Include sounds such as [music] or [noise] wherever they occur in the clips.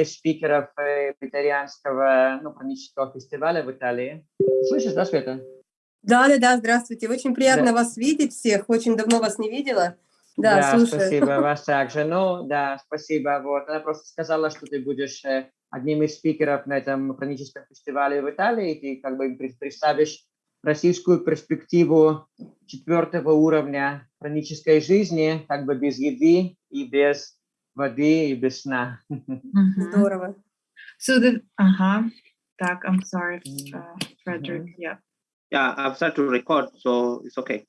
из спикеров вегетарианского ну, панического фестиваля в Италии. Слышишь, да, Света? Да, да, да, здравствуйте. Очень приятно да. вас видеть всех. Очень давно вас не видела. Да, да слушаю. спасибо, [laughs] вас также. Ну, да, спасибо. Вот. Она просто сказала, что ты будешь одним из спикеров на этом хроническом фестивале в Италии, и ты как бы представишь российскую перспективу четвертого уровня хронической жизни, как бы без еды и без воды и без сна. Здорово. So the, uh-huh. Так, I'm sorry, uh, Frederick, yeah. Yeah, I've started to record, so it's okay.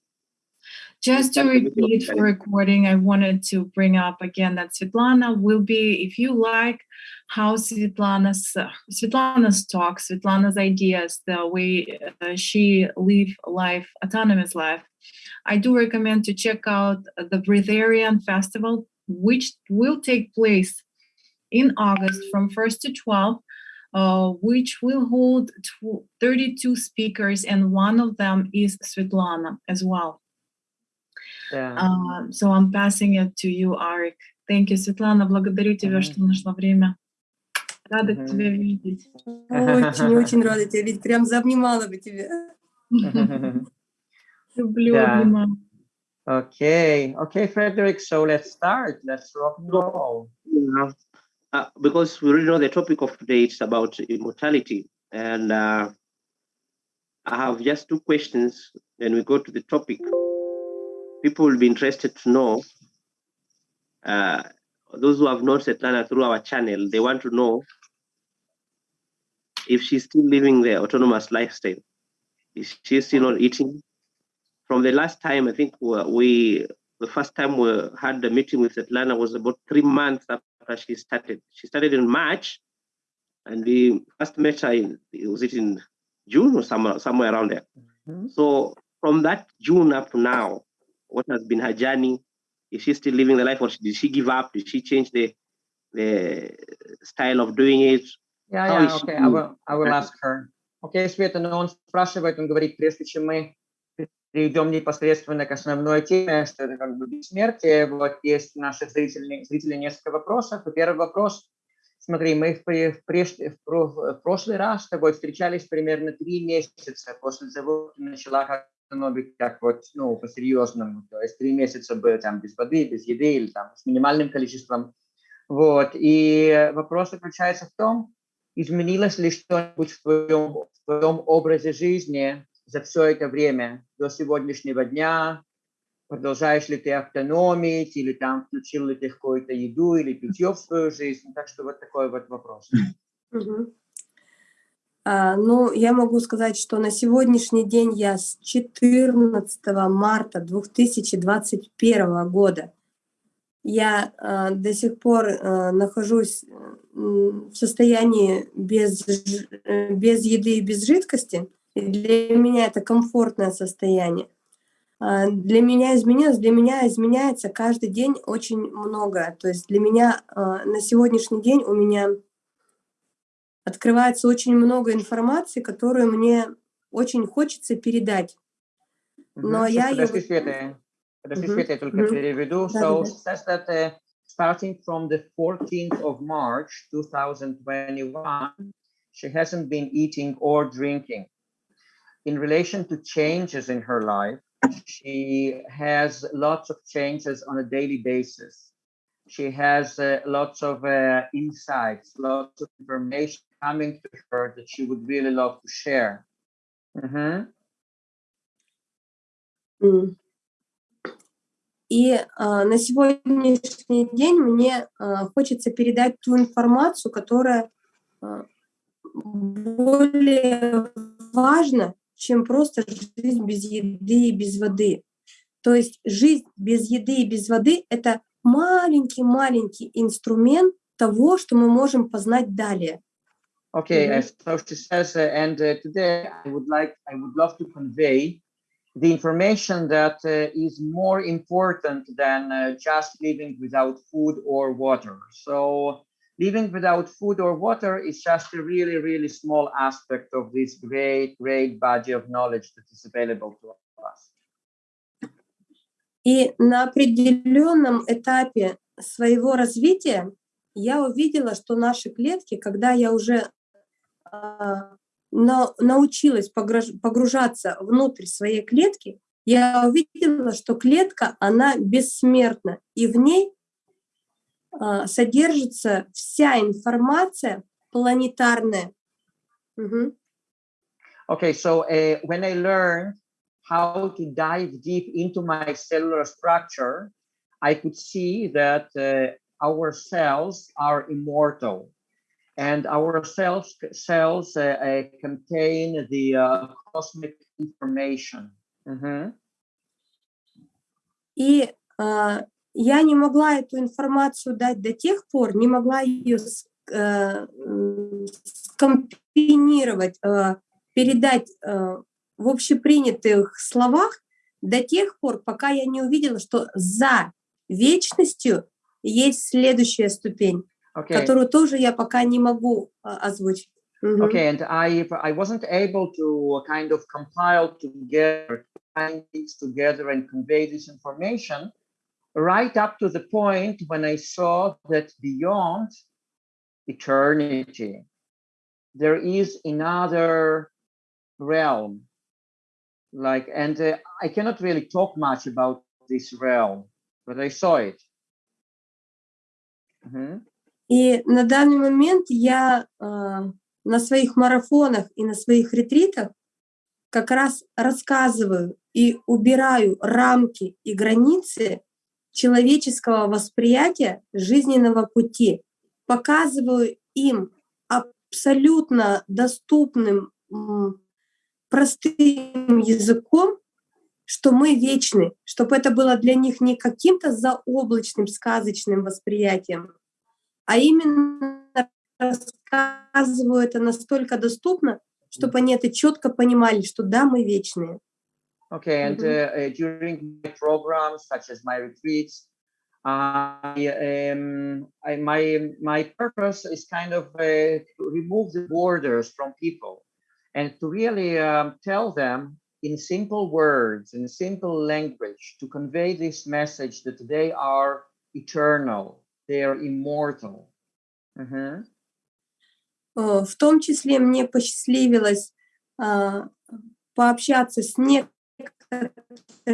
Just to repeat for recording, I wanted to bring up again that Svetlana will be, if you like how Svetlana's uh, Svetlana's talk, Svetlana's ideas, the way uh, she live life, autonomous life, I do recommend to check out the Breatharian Festival, which will take place in August from 1st to 12th. Uh, which will hold 32 speakers, and one of them is Svetlana as well. Yeah. Uh, so I'm passing it to you, Arik. Thank you, Светлана. Благодарю тебя, mm -hmm. что нашла время. Рада mm -hmm. тебя видеть. Очень-очень рада тебя видеть. Прям заобнимала бы тебя. [laughs] Люблю обнимать. Okay, okay, Frederick. So let's start. Let's rock and roll. Yeah. Uh, because we really know the topic of today is about immortality, and uh, I have just two questions. Then we go to the topic people will be interested to know, uh, those who have known Svetlana through our channel, they want to know if she's still living the autonomous lifestyle. Is she still not eating? From the last time, I think we, the first time we had the meeting with Svetlana was about three months after she started. She started in March, and we first met her in, was it in June or somewhere, somewhere around there. Mm -hmm. So from that June up to now, what has been her journey? Is she still living the life or did she give up? Did she change the the style of doing it? Yeah, How yeah, okay, I will, I will ask her. Окей, okay, Света, но он спрашивает, он говорит, прежде чем мы перейдем непосредственно к основной теме, что это как бы бессмертие, вот есть у наших зрителей, зрителей несколько вопросов. И первый вопрос, смотри, мы в, преж, в, прошлый раз с тобой встречались примерно три месяца после того, как начала становится как вот, ну, по-серьезному, то есть три месяца было там без воды, без еды или там с минимальным количеством. Вот, и вопрос заключается в том, изменилось ли что-нибудь в твоем, в твоем образе жизни за все это время, до сегодняшнего дня, продолжаешь ли ты автономить, или там включил ли ты какую-то еду или питье в свою жизнь. Так что вот такой вот вопрос. А, ну, я могу сказать, что на сегодняшний день я с 14 марта 2021 года я э, до сих пор э, нахожусь в состоянии без, без еды и без жидкости. И для меня это комфортное состояние. Э, для меня изменилось, для меня изменяется каждый день очень много. То есть для меня э, на сегодняшний день у меня открывается очень много информации, которую мне очень хочется передать. Но я подожди. Света, подожди. Света, я только переведу. So, says that uh, starting from the 14th of March 2021, she hasn't been eating or drinking. In relation to changes in her life, she has lots of changes on a daily basis. She has uh, lots of uh, insights, lots of information coming to her that she would really love to share. Mm-hmm. Mm. И а, на сегодняшний день мне а, хочется передать ту информацию, которая а, более важна, чем просто жизнь без еды и без воды. То есть жизнь без еды и без воды — это маленький-маленький инструмент того, что мы можем познать далее. Okay, mm -hmm. so she says, uh, and uh, today I would like, I would love to convey the information that uh, is more important than uh, just living without food or water. So living without food or water is just a really, really small aspect of this great, great body of knowledge that is available to us. И на определенном этапе своего развития я увидела, что наши клетки, когда я уже а, на, научилась погружаться внутрь своей клетки, я увидела, что клетка, она бессмертна, и в ней содержится вся информация планетарная. Угу. Okay, so uh, when I learned how to dive deep into my cellular structure, I could see that uh, our cells are immortal and our cells, cells uh, uh, contain the uh, cosmic information. Mm -hmm. И uh, я не могла эту информацию дать до тех пор, не могла ее uh, скомпинировать, uh, передать uh, в общепринятых словах до тех пор, пока я не увидела, что за вечностью есть следующая ступень, okay. которую тоже я пока не могу озвучить. Mm -hmm. Okay, and I I wasn't able to kind of compile together, things together and convey this information right up to the point when I saw that beyond eternity, there is another realm. Like, and uh, I cannot really talk much about this realm, but I saw it. И на данный момент я э, на своих марафонах и на своих ретритах как раз рассказываю и убираю рамки и границы человеческого восприятия жизненного пути, показываю им абсолютно доступным, простым языком, что мы вечны, чтобы это было для них не каким-то заоблачным, сказочным восприятием, а именно рассказываю это настолько доступно, чтобы они это четко понимали, что да, мы вечные. Okay, and uh, during my programs, such as my retreats, I, um, I, my my purpose is kind of uh, to remove the borders from people and to really um, tell them in simple words, in simple language, to convey this message that they are eternal, they are immortal. Uh -huh. В том числе мне посчастливилось uh, пообщаться с некоторыми [clears throat]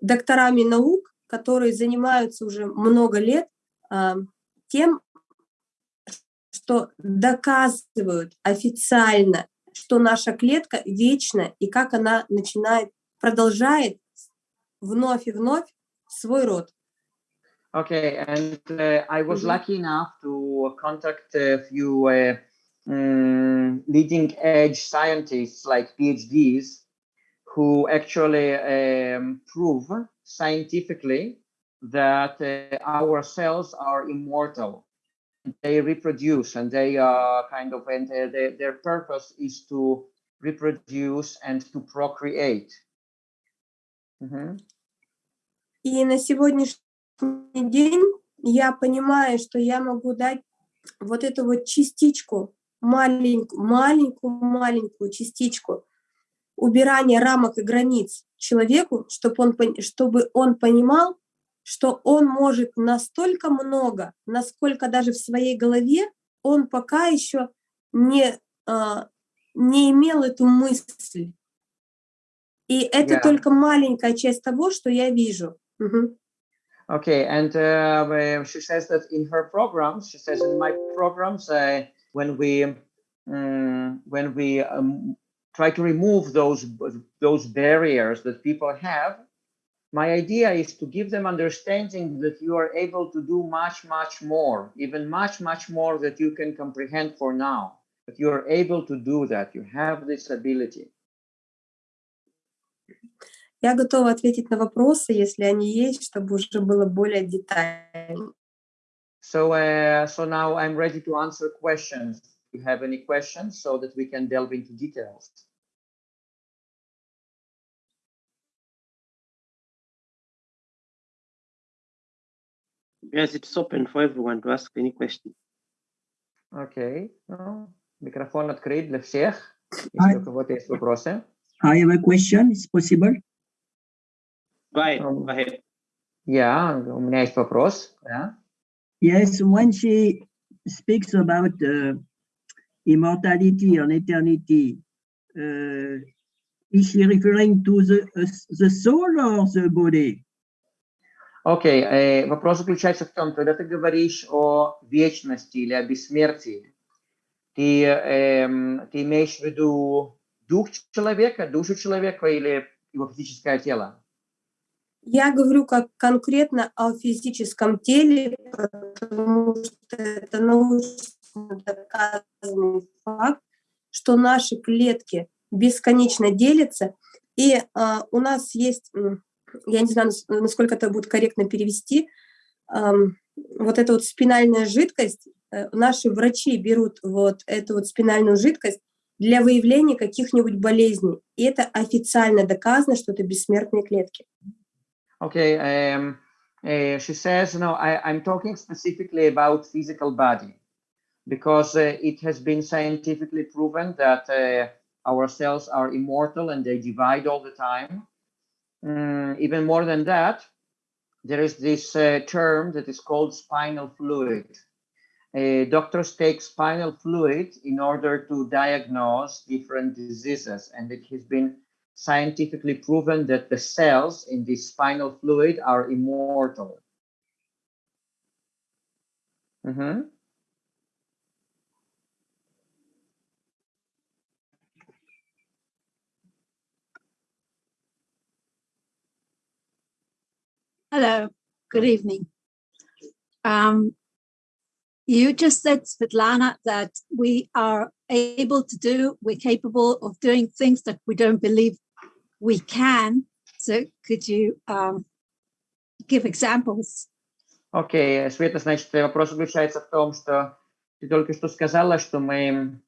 докторами наук, которые занимаются уже много лет uh, тем, что доказывают официально что наша клетка вечна и как она начинает, продолжает вновь и вновь свой род. Okay, and uh, I was mm lucky enough to contact a few uh, um, leading edge scientists like PhDs who actually um, prove scientifically that uh, our cells are immortal they reproduce and they are kind of and their, their purpose is to reproduce and to procreate. Mm -hmm. И на сегодняшний день я понимаю, что я могу дать вот эту вот частичку, маленькую, маленькую, маленькую частичку убирания рамок и границ человеку, чтобы он, чтобы он понимал, что он может настолько много, насколько даже в своей голове он пока еще не, uh, не имел эту мысль. И это yeah. только маленькая часть того, что я вижу. -huh. Okay, and uh, she says that in her programs, she says in my programs, uh, when we um, when we um, try to remove those those barriers that people have, my idea is to give them understanding that you are able to do much, much more, even much, much more that you can comprehend for now. But you are able to do that. You have this ability. Я готова ответить на вопросы, если они есть, чтобы уже было более детально. So, uh, so now I'm ready to answer questions. Do you have any questions so that we can delve into details? Yes, it's open for everyone to ask any question. Okay. No. Микрофон открыт для всех. Если у кого-то есть вопросы. I have a question. It's possible? Go ahead. Go ahead. Yeah, у меня есть вопрос. Yeah. Yes, when she speaks about uh, immortality and eternity, uh, is she referring to the, uh, the soul or the body? Окей, э, вопрос заключается в том, когда ты говоришь о вечности или о бессмертии, ты, эм, ты имеешь в виду дух человека, душу человека или его физическое тело? Я говорю как конкретно о физическом теле, потому что это научно доказанный факт, что наши клетки бесконечно делятся, и а, у нас есть, я не знаю, насколько это будет корректно перевести, вот эта вот спинальная жидкость, э, наши врачи берут вот эту вот спинальную жидкость для выявления каких-нибудь болезней. И это официально доказано, что это бессмертные клетки. Okay, um, uh, she says, no, I, I'm talking specifically about physical body because uh, it has been scientifically proven that uh, our cells are immortal and they divide all the time. Mm, even more than that, there is this uh, term that is called spinal fluid. Uh, doctors take spinal fluid in order to diagnose different diseases, and it has been scientifically proven that the cells in this spinal fluid are immortal. Mhm. Hello, good evening. Um, you just said, Svetlana, that we are able to do, we're capable of doing things that we don't believe we can. So could you um, give examples? Окей, Света, значит, вопрос заключается в том, что ты только что сказала, что мы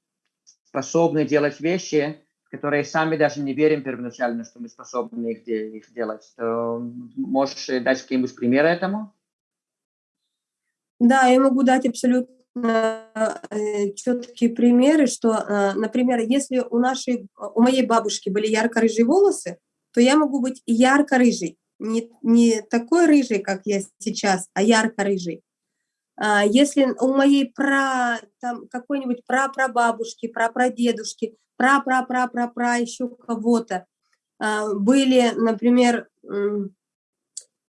способны делать вещи, которые сами даже не верим первоначально, что мы способны их, их делать. То можешь дать какие-нибудь примеры этому? Да, я могу дать абсолютно э, четкие примеры, что, э, например, если у нашей, у моей бабушки были ярко-рыжие волосы, то я могу быть ярко-рыжий, не, не такой рыжий, как я сейчас, а ярко-рыжий. А если у моей пра, там, какой-нибудь прапрабабушки, прапрадедушки, пра-пра-пра-пра-пра еще кого-то а, были, например,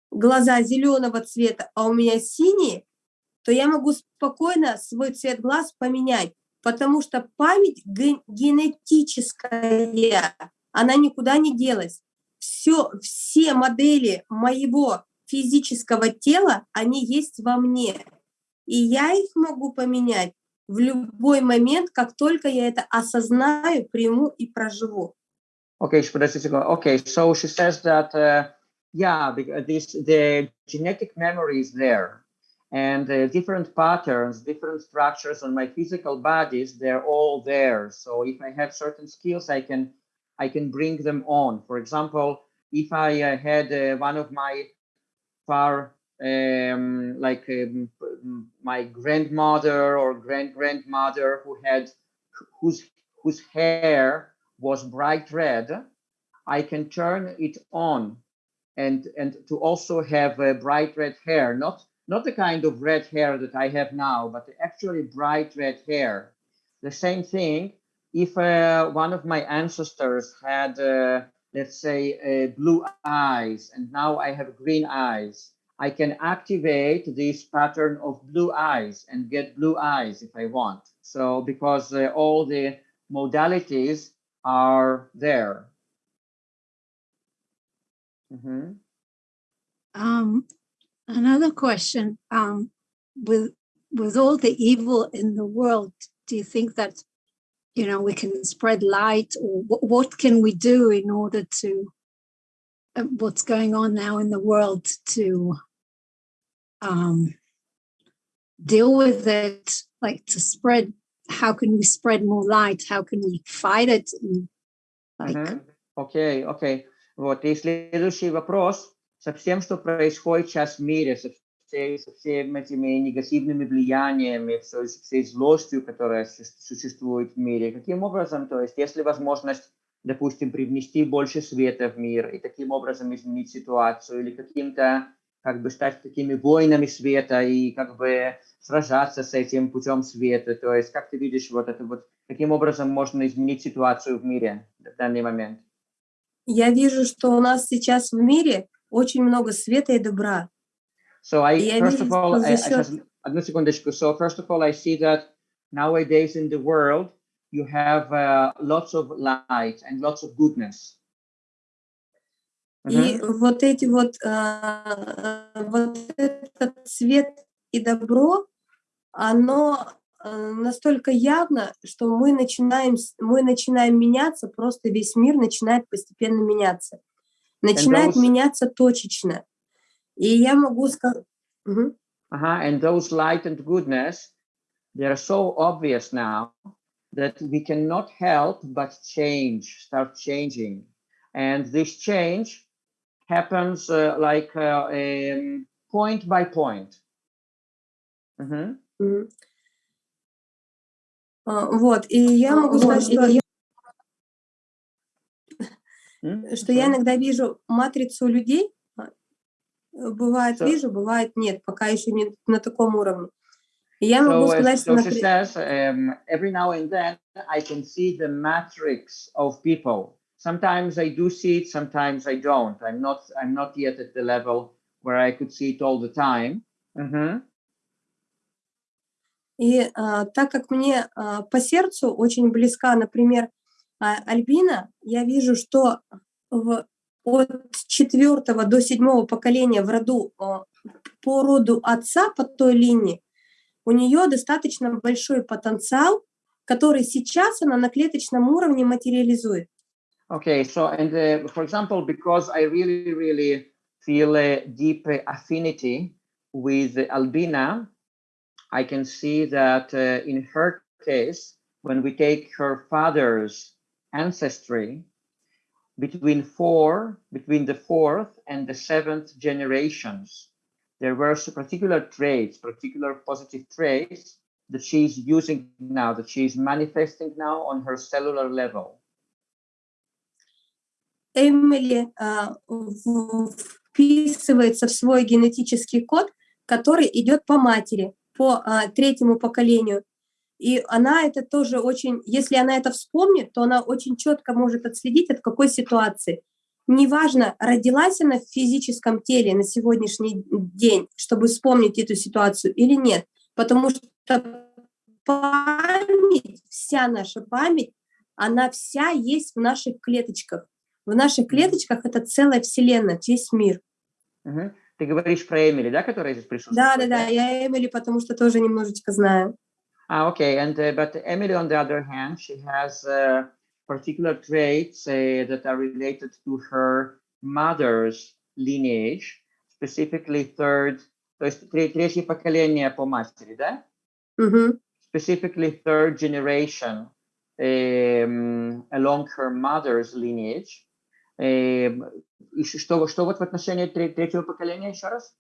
глаза зеленого цвета, а у меня синие, то я могу спокойно свой цвет глаз поменять, потому что память генетическая, она никуда не делась. Все, все модели моего физического тела, они есть во мне. И я их могу поменять в любой момент, как только я это осознаю, приму и проживу. Okay, okay, so she says that, uh, yeah, this, the genetic memory is there. And uh, different patterns, different structures on my physical bodies, they're all there. So if I have certain skills, I can, I can bring them on. For example, if I uh, had uh, one of my far um, like um, my grandmother or grand grandmother who had whose whose hair was bright red i can turn it on and and to also have a bright red hair. Not not the kind of red hair that i have now but actually bright red hair. The same thing if uh, one of my ancestors had uh, let's say uh, blue eyes and now i have green eyes I can activate this pattern of blue eyes and get blue eyes if I want. So because uh, all the modalities are there. Mm -hmm. um, another question, um, with, with all the evil in the world, do you think that, you know, we can spread light or what can we do in order to what's going on now in the world to um, deal with it, like to spread, how can we spread more light? How can we fight it? And, like... Окей, okay, окей. Okay. Вот, и следующий вопрос. Со всем, что происходит сейчас в мире, со, всей, со всеми этими негативными влияниями, со всей злостью, которая существует в мире, каким образом, то есть, если возможность допустим, привнести больше света в мир и таким образом изменить ситуацию или каким-то как бы стать такими воинами света и как бы сражаться с этим путем света. То есть как ты видишь вот это вот, каким образом можно изменить ситуацию в мире в данный момент? Я вижу, что у нас сейчас в мире очень много света и добра. So I, И first вижу, of all, I, I just, одну секундочку. So first of all, I see that nowadays in the world, you have uh, lots of light and lots of goodness. И Мгм. вот эти вот, а, вот этот свет и добро, оно а, настолько явно, что мы начинаем, мы начинаем меняться, просто весь мир начинает постепенно меняться. Начинает those- меняться точечно. И я могу сказать... Uh-huh. And those light and goodness, they are so obvious now that we cannot help but change, start changing. And this change happens uh, like uh, um, point by point. Mhm. Вот, и я могу сказать, что я Mm, что я иногда вижу матрицу людей, а, э, бывает So- вижу, бывает нет, пока еще не на таком уровне. Я могу So, uh, сказать, что, so she says, um, every now and then I can see the matrix of people. Sometimes I do see it, sometimes I don't. I'm not. I'm not yet at the level where I could see it all the time. Mhm. и а, так как мне а, по сердцу очень близка, например, а, Альбина, я вижу, что в, от четвертого до седьмого поколения в роду а, по роду отца по той линии у нее достаточно большой потенциал, который сейчас она на клеточном уровне материализует. Okay. So, and uh, for example, because I really, really feel a deep uh, affinity with Albina, I can see that uh, in her case, when we take her father's ancestry, between four, between the fourth and the seventh generations, there were particular traits, particular positive traits that she's using now, that she's manifesting now on her cellular level. Эмили в- вписывается в свой генетический код, который идет по матери, по а, третьему поколению. И она это тоже очень, если она это вспомнит, то она очень четко может отследить, от какой ситуации. Неважно, родилась она в физическом теле на сегодняшний день, чтобы вспомнить эту ситуацию или нет. Потому что память, вся наша память, она вся есть в наших клеточках. В наших клеточках это целая вселенная, весь мир. Мгм. Ты говоришь про Эмили, да, которая здесь присутствует? Да, да, да, я Эмили, потому что тоже немножечко знаю. Ah, okay. And uh, but Emily, on the other hand, she has uh, particular traits uh, that are related to her mother's lineage, specifically third, то есть тре- третье поколение по матери, да? Specifically third generation um, along her mother's lineage. Um, и что, что вот в отношении тре- третьего поколения еще раз?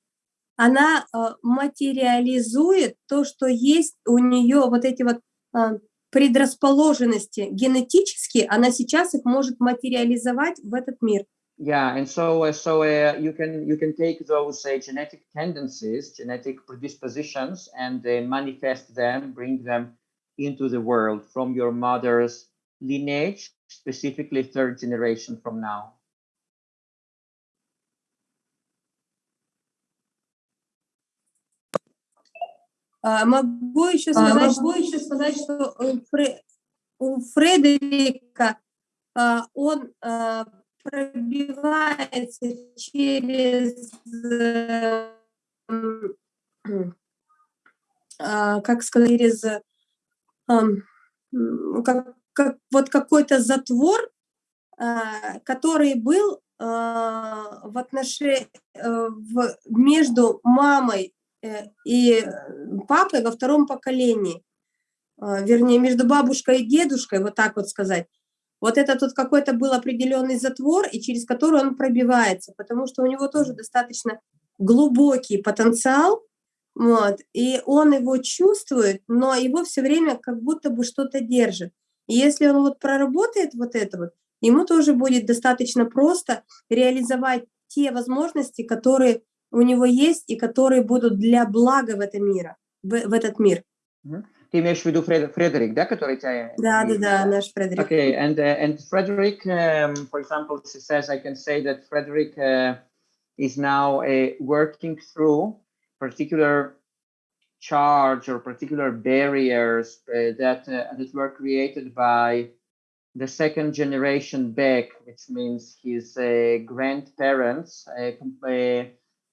Она э, материализует то, что есть у нее, вот эти вот э, предрасположенности генетические, она сейчас их может материализовать в этот мир. Yeah, and so uh, so uh, you can you can take those uh, genetic tendencies, genetic predispositions, and uh, manifest them, bring them into the world from your mother's lineage, specifically third generation from now. А, Могу еще сказать, могу еще сказать, что у Фре- у Фредерика а, он а, пробивается через, э, м, а, как сказать, через м, как, как- вот какой-то затвор, а, который был а, в отношении в, между мамой э, и э, папой во втором поколении, А, вернее, между бабушкой и дедушкой, вот так вот сказать. Вот это тут какой-то был определенный затвор, и через который он пробивается, потому что у него тоже достаточно глубокий потенциал, вот, и он его чувствует, но его все время как будто бы что-то держит. И если он вот проработает вот это вот, ему тоже будет достаточно просто реализовать те возможности, которые у него есть и которые будут для блага в этом мира, в, в этот мир. Ты имеешь в виду Фред- Фредерик, да, который тебя... Да, да, да, наш Фредерик. Okay, and uh, and Frederick, um, for example, she says I can say that Frederick uh, is now uh, working through particular charge or particular barriers uh, that uh, that were created by the second generation back, which means his uh, grandparents, uh, uh, uh,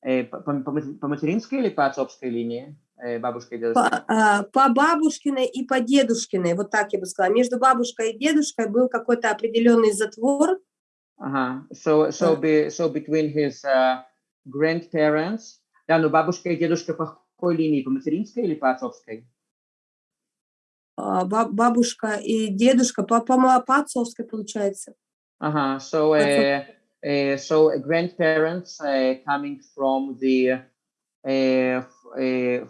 по, по- по- по материнской или по отцовской линии, э, бабушка и дедушка? По, а, по бабушкиной и по дедушкиной, вот так я бы сказала. Между бабушкой и дедушкой был какой-то определенный затвор, Ага. So, so, be, so between his uh, grandparents, да, но бабушка и дедушка по какой линии, по материнской или по отцовской? а, ба- бабушка и дедушка по, по, по отцовской получается. Ага. So, uh, so grandparents uh, coming from the, uh, uh,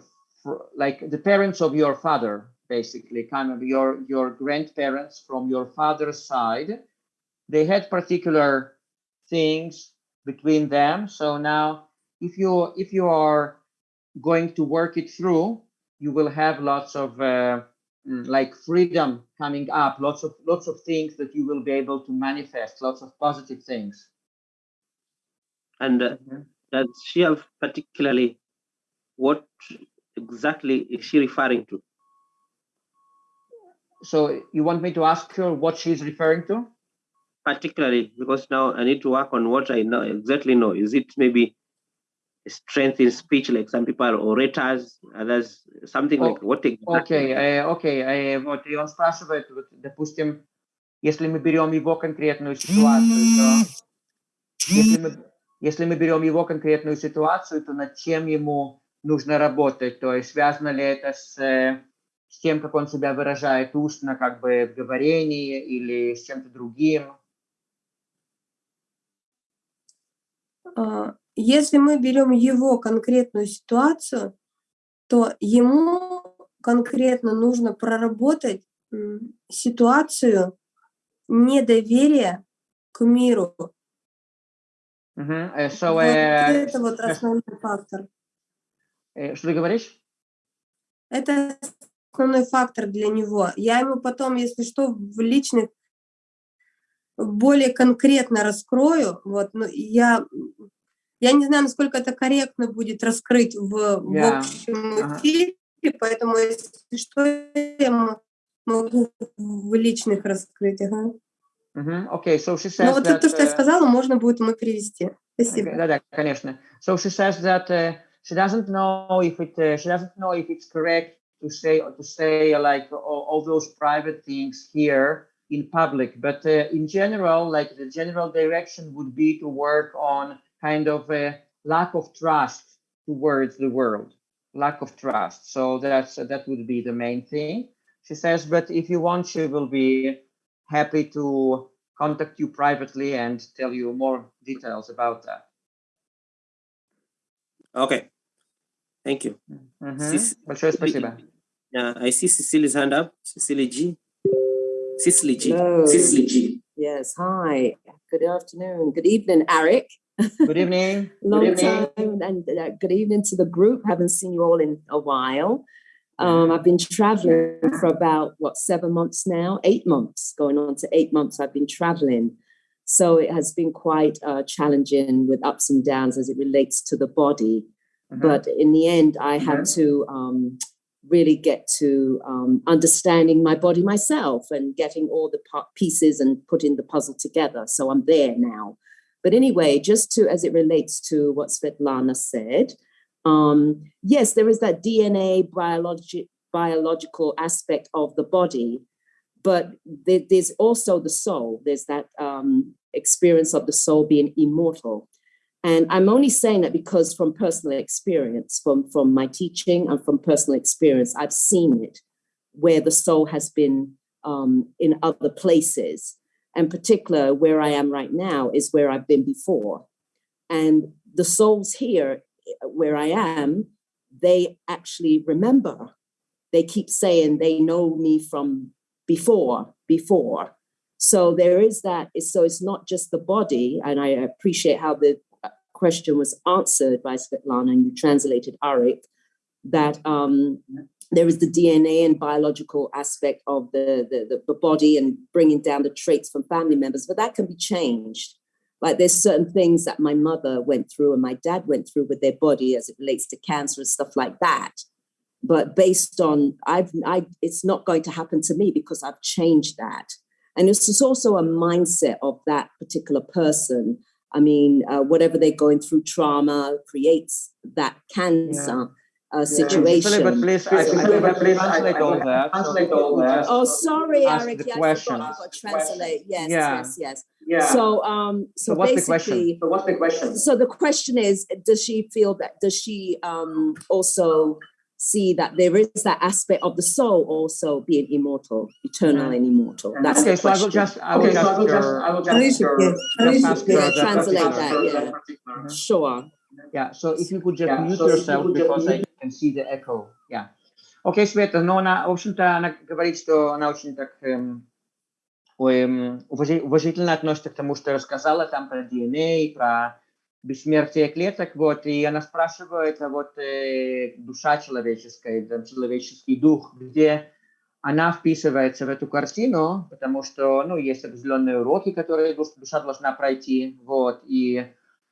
like the parents of your father, basically, kind of your your grandparents from your father's side. They had particular things between them. So now, if you if you are going to work it through, you will have lots of uh, mm, like freedom coming up, lots of lots of things that you will be able to manifest, lots of positive things. And uh, does she have particularly what exactly is she referring to? So you want me to ask her what she's referring to? Particularly because now I need to work on what I know exactly know. Is it maybe strength in speech, like some people are orators, others something О- like what exactly? Окей, э, окей, э, вот и он спрашивает, вот, допустим, если мы берем его конкретную ситуацию, то если мы, если мы берем его конкретную ситуацию, то над чем ему нужно работать, то есть связано ли это с, с тем, как он себя выражает устно, как бы в говорении, или с чем-то другим? А, Если мы берем его конкретную ситуацию, то ему конкретно нужно проработать ситуацию недоверия к миру. Э, so, э, это вот э, основной фактор. что ты говоришь? Это основной фактор для него. Я ему потом, если что, в личных более конкретно раскрою. Вот, но я, я не знаю, насколько это корректно будет раскрыть в, в Я- общем эфире, поэтому, если что, я могу в личных раскрыть. Ага. Мгм, Окей, so she Но says вот that, то, что я э, сказала, можно будет ему перевести. Спасибо. Да, да, конечно. So she says that uh, she doesn't know if it uh, she doesn't know if it's correct to say to say uh, like all, all those private things here in public, but uh, in general, like the general direction would be to work on kind of a lack of trust towards the world, lack of trust. So that's that would be the main thing. She says, but if you want, she will be happy to contact you privately and tell you more details about that. Okay. Thank you. Мгм. Сис- Большое спасибо. Yeah, I see Cecily's hand up. Cecily G. Cecily G. Hello. Cecily G. Yes, hi. Good afternoon. Good evening, Eric. Good evening. [laughs] Good Long evening. time, and uh, good evening to the group. Haven't seen you all in a while. Um, I've been traveling for about what seven months now, eight months, going on to eight months. I've been traveling, so it has been quite uh, challenging with ups and downs as it relates to the body. Mhm. But in the end, I had to um, really get to um, understanding my body myself and getting all the pieces and putting the puzzle together. So I'm there now. But anyway, just to as it relates to what Svetlana said, um, yes, there is that DNA biologi- biological aspect of the body, but there- there's also the soul. There's that um, experience of the soul being immortal. And I'm only saying that because from personal experience, from, from my teaching and from personal experience, I've seen it where the soul has been um, in other places. And particular where I am right now is where I've been before. And the souls here, where I am, they actually remember. They keep saying they know me from before, before. So there is that. So it's not just the body, and I appreciate how the question was answered by Svetlana and you translated Arik, that um, there is the DNA and biological aspect of the, the, the, body and bringing down the traits from family members, but that can be changed. Like there's certain things that my mother went through and my dad went through with their body as it relates to cancer and stuff like that. But based on I've I it's not going to happen to me because I've changed that. And it's just also a mindset of that particular person. I mean, uh, whatever they're going through, trauma creates that cancer. Yeah uh, situation. Yeah. But please, I, I, please translate all that. Translate all that. Oh, sorry, Eric. Yeah, I forgot. Translate. Yes, yeah. yes, yes. Yeah. So, um, so, so what's basically, the question? So what's the question? So the question is, does she feel that? Does she um also see that there is that aspect of the soul also being immortal, eternal and immortal? That's okay. the question. So I will just, I will okay, just, so I will just, I will just, just, just, just translate that. Yeah, sure. Yeah. So if you could just yeah, mute so yourself because I can see the echo. Yeah. Окей, okay, Света, но она, в общем-то, она говорит, что она очень так эм, эм, уважительно относится к тому, что рассказала там про DNA, про бессмертие клеток, вот, и она спрашивает, а вот э, душа человеческая, там, человеческий дух, где она вписывается в эту картину, потому что, ну, есть определенные уроки, которые душа должна пройти, вот, и,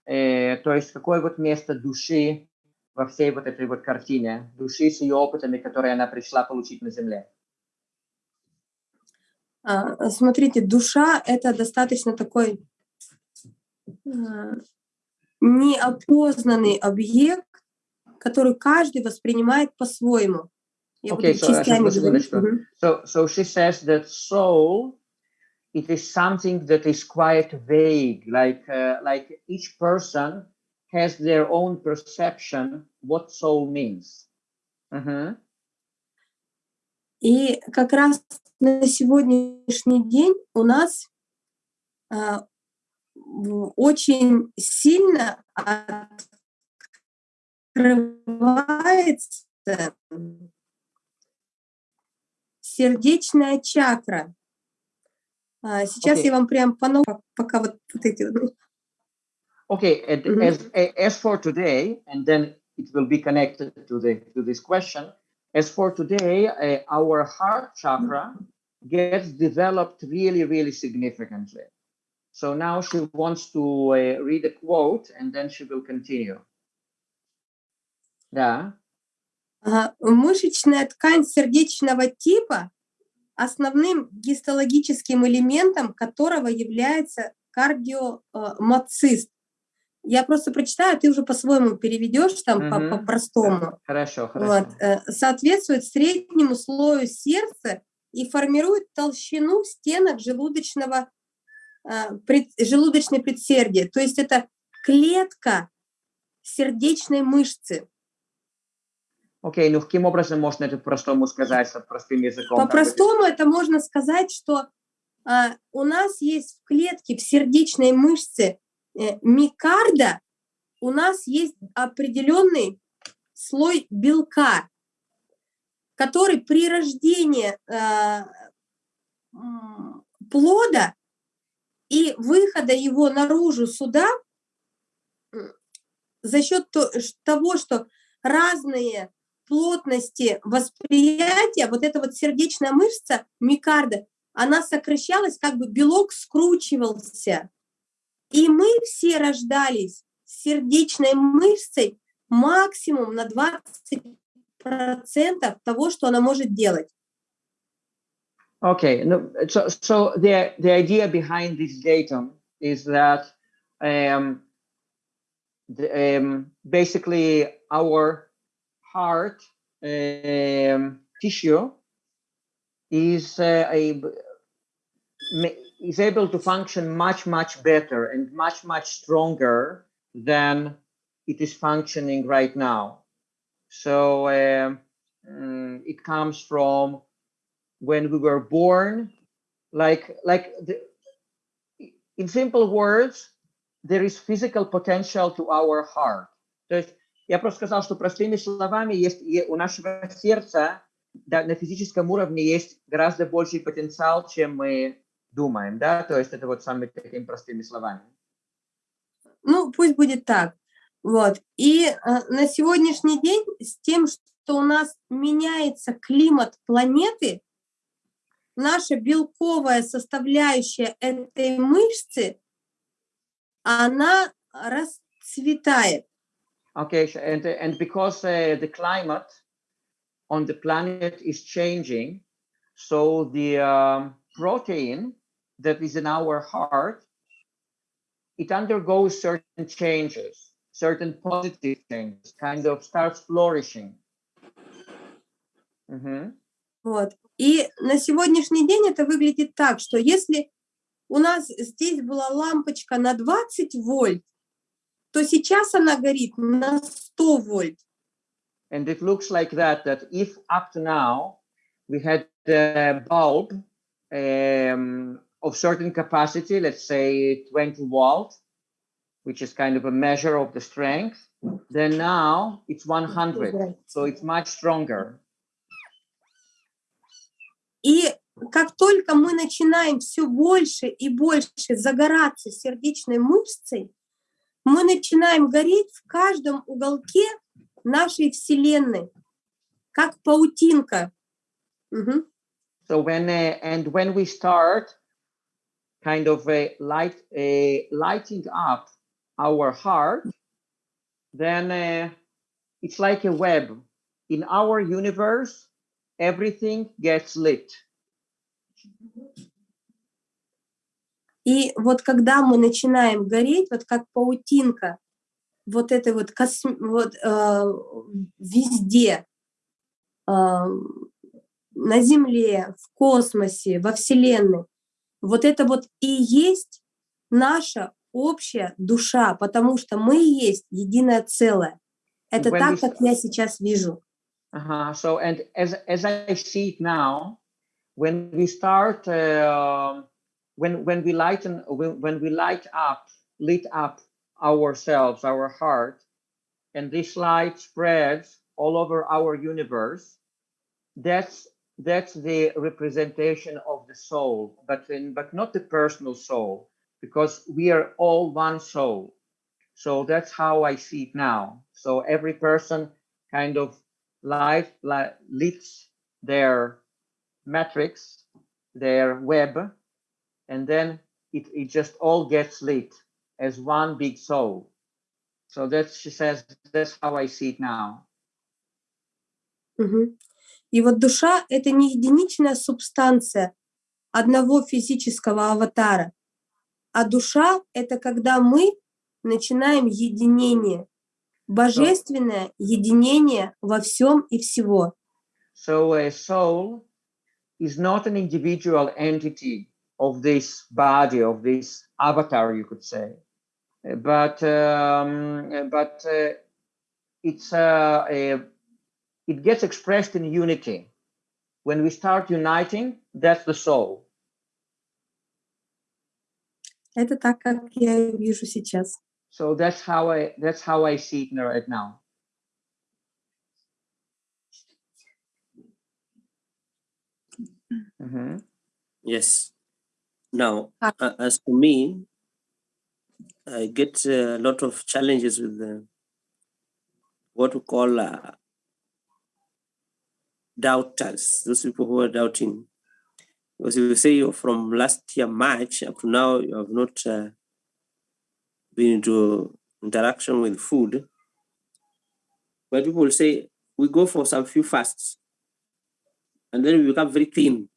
э, то есть, какое вот место души во всей вот этой вот картине души с ее опытами, которые она пришла получить на Земле? А, смотрите, душа — это достаточно такой а, неопознанный объект, который каждый воспринимает по-своему. Okay, so, uh, so, so she says that soul, it is something that is quite vague, like, uh, like each person has their own perception what soul means. Uh-huh. И как раз на сегодняшний день у нас э, очень сильно открывается сердечная чакра. Сейчас okay. я вам прям по пока вот, вот эти Okay, and mm -hmm. as, as for today, and then it will be connected to, the, to this question, as for today, uh, our heart chakra gets developed really, really significantly. So now she wants to uh, read a quote and then she will continue. Да. Uh, мышечная ткань сердечного типа основным гистологическим элементом которого является кардиомацист. Я просто прочитаю, ты уже по-своему переведешь там угу. по-простому. Хорошо, хорошо. Вот. Соответствует среднему слою сердца и формирует толщину стенок желудочного, пред, желудочной предсердия. То есть это клетка сердечной мышцы. Окей, okay, ну каким образом можно это по-простому сказать, простым языком? По-простому это можно сказать, что а, у нас есть в клетке, в сердечной мышце Э, микарда у нас есть определенный слой белка, который при рождении э, плода и выхода его наружу сюда за счет того, что разные плотности восприятия, вот эта вот сердечная мышца микарда, она сокращалась, как бы белок скручивался. И мы все рождались с сердечной мышцей максимум на 20% того, что она может делать. Okay, no, so, so the, the idea behind this datum is that um, the, um, basically our heart um, tissue is uh, a is able to function much, much better and much, much stronger than it is functioning right now. So um, mm, it comes from when we were born, like, like the, in simple words, there is physical potential to our heart. То есть я просто сказал, что простыми словами есть у нашего сердца да, на физическом уровне есть гораздо больший потенциал, чем мы думаем, да, то есть это вот самыми такими простыми словами. ну, пусть будет так. Вот. И э, на сегодняшний день с тем, что у нас меняется климат планеты, наша белковая составляющая этой мышцы, она расцветает. Okay, and, and because uh, the climate on the planet is changing, so the um, protein that is in our heart, it undergoes certain changes, certain positive changes, kind of starts flourishing. Мгм. Вот. И на сегодняшний день это выглядит так, что если у нас здесь была лампочка на 20 вольт, то сейчас она горит на 100 вольт. And it looks like that, that if up to now we had a bulb um, of certain capacity, let's say 20 volt, which is kind of a measure of the strength, then now it's 100. So it's much stronger. И как только мы начинаем все больше и больше загораться сердечной мышцей, мы начинаем гореть в каждом уголке нашей Вселенной, как паутинка. Мгм. So when uh, and when we start kind of a light a lighting up our heart, then uh, it's like a web. In our universe, everything gets lit. И вот когда мы начинаем гореть, вот как паутинка, вот это вот, косм- вот э, везде, э, на Земле, в космосе, во Вселенной, вот это вот и есть наша общая душа, потому что мы есть единое целое. Это When так, we как я сейчас вижу. Uh-huh. So and as as I see it now, when we start uh, when when we lighten when, when we light up lit up ourselves, our heart, and this light spreads all over our universe, that's that's the representation of the soul, but in, but not the personal soul, because we are all one soul. So that's how I see it now. So every person kind of life li leads their matrix, their web, and then it, it just all gets lit as one big soul. So that's she says that's how I see it now. Mm -hmm. И вот душа — это не единичная субстанция одного физического аватара, а душа — это когда мы начинаем единение, божественное единение во всем и всего. So a soul is not an individual entity of this body, of this avatar, you could say, but um, but uh, it's uh, a, it gets expressed in unity. When we start uniting, that's the soul. Это так, как я вижу сейчас. So that's how I that's how I see it right now. Mhm. Yes. Now, Ah. uh, as for me, I get a lot of challenges with the, what we call uh, doubters, those people who are doubting. Because you say from last year, March, up to now, you have not uh, been into interaction with food. But people will say, we go for some few fasts, and then we become very thin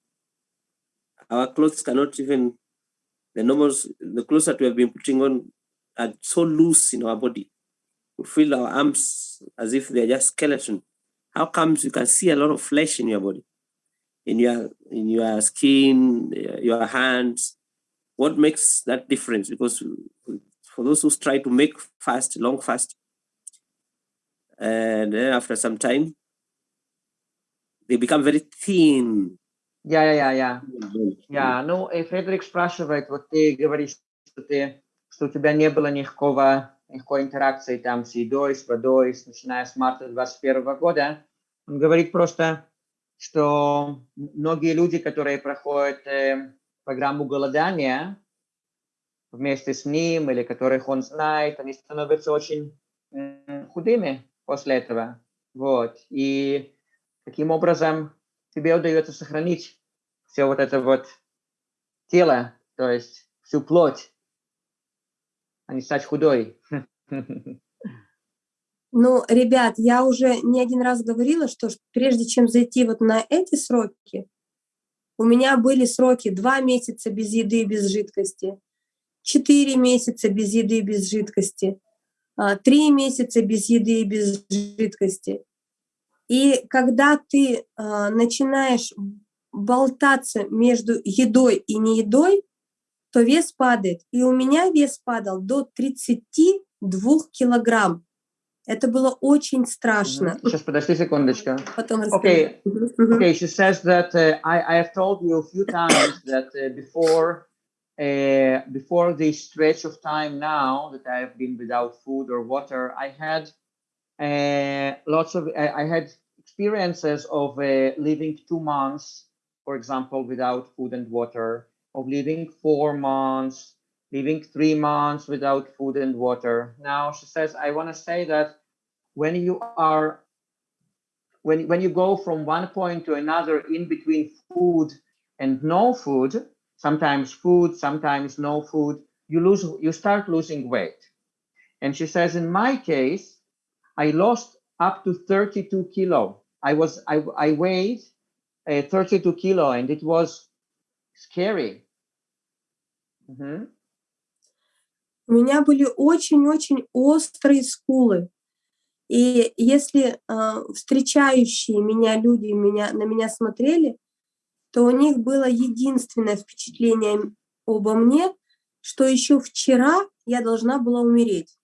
our clothes cannot even the normals the clothes that we have been putting on are so loose in our body we feel our arms as if they're just skeleton how comes you can see a lot of flesh in your body in your in your skin uh, your hands what makes that difference because for those who try to make fast long fast and then after some time they become very thin Я, я, я, я. Я, ну, и Фредерик спрашивает, вот ты говоришь, что ты, что у тебя не было никакого, никакой интеракции там с едой, с водой, с- начиная с марта 21 года. Он говорит просто, что многие люди, которые проходят э, программу голодания, вместе с ним или которых он знает, они становятся очень м, худыми после этого. Вот. И таким образом тебе удается сохранить все вот это вот тело, то есть всю плоть, а не стать худой. Ну, ребят, я уже не один раз говорила, что прежде чем зайти вот на эти сроки, у меня были сроки два месяца без еды и без жидкости, четыре месяца без еды и без жидкости, а, три месяца без еды и без жидкости. И когда ты а, начинаешь болтаться между едой и неедой, то вес падает. И у меня вес падал до 32 килограмм. Это было очень страшно. Сейчас, подожди секундочку. Потом Okay. Okay, she says that uh, I, I have told you a few times that uh, before uh, before this stretch of time now that I have been without food or water, I had uh, lots of I, I had experiences of uh, living two months, for example, without food and water, of living four months, living three months without food and water. Now she says, I want to say that when you are when when you go from one point to another in between food and no food sometimes food sometimes no food you lose you start losing weight and she says in my case i lost up to 32 kilo i was i, I weighed uh, 32 kilo and it was scary Mhm. У меня были очень-очень острые скулы. И если а, встречающие меня люди меня, на меня смотрели, то у них было единственное впечатление обо мне, что еще вчера я должна была умереть.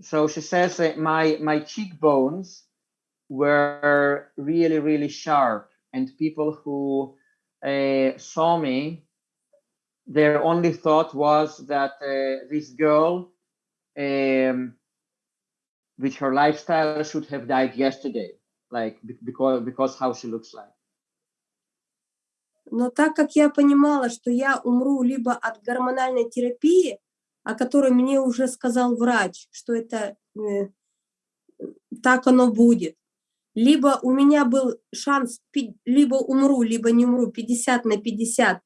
so she says that my my cheekbones were really really sharp and people who saw me their only thought was that uh, this girl um, with her lifestyle should have died yesterday like be- because because how she looks like Но так как я понимала, что я умру либо от гормональной терапии, о которой мне уже сказал врач, что это э, так оно будет, либо у меня был шанс, либо умру, либо не умру 50 на 50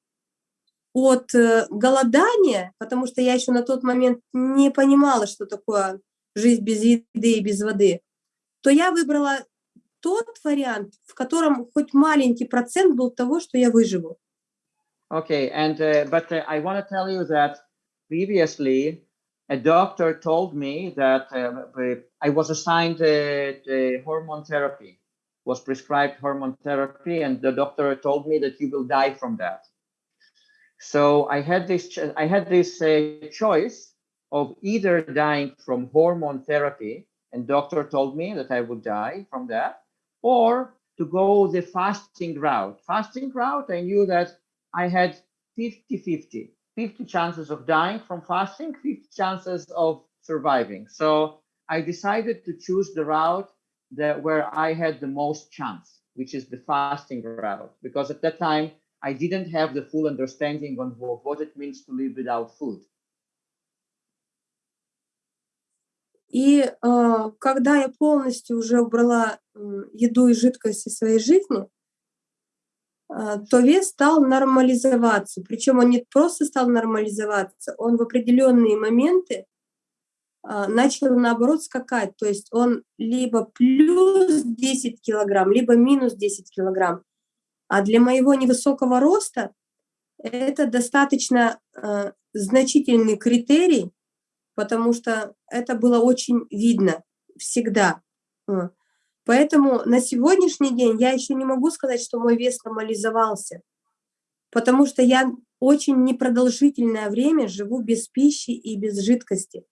от э, голодания, потому что я еще на тот момент не понимала, что такое жизнь без еды и без воды, то я выбрала тот вариант, в котором хоть маленький процент был того, что я выживу. Okay, and uh, but uh, I want to tell you that previously a doctor told me that uh, I was assigned uh, hormone therapy, was prescribed hormone therapy, and the doctor told me that you will die from that. So I had this I had this uh, choice of either dying from hormone therapy, and doctor told me that I would die from that, or to go the fasting route. Fasting route, I knew that I had 50 50, 50 chances of dying from fasting, 50 chances of surviving. So I decided to choose the route that where I had the most chance, which is the fasting route, because at that time I didn't have the full understanding on wha- what it means to live without food. И э, когда я полностью уже убрала м, еду и жидкость из своей жизни, э, то вес стал нормализоваться. Причем он не просто стал нормализоваться, он в определенные моменты а, начал наоборот скакать. То есть он либо плюс 10 килограмм, либо минус 10 килограмм. А для моего невысокого роста это достаточно э, значительный критерий, потому что это было очень видно всегда. Поэтому на сегодняшний день я еще не могу сказать, что мой вес нормализовался, потому что я очень непродолжительное время живу без пищи и без жидкости.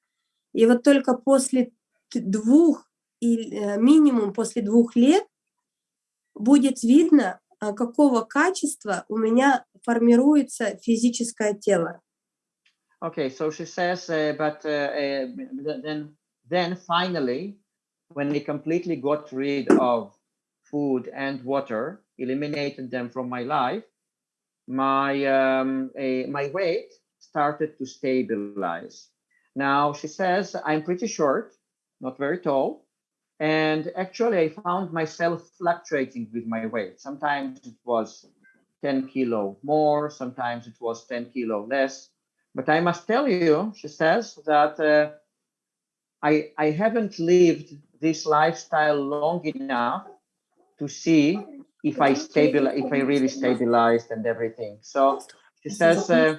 И вот только после двух, и э, минимум после двух лет будет видно, а, какого качества у меня формируется физическое тело. Okay, so she says, uh, but uh, uh, th- then, then finally, when we completely got rid of food and water, eliminated them from my life, my um, my weight started to stabilize. Now she says, I'm pretty short, not very tall. And actually I found myself fluctuating with my weight. Sometimes it was 10 kilo more, sometimes it was 10 kilo less. But I must tell you, she says, that uh, I, I haven't lived this lifestyle long enough to see if I stabilize, if I really stabilized and everything. So she says, uh,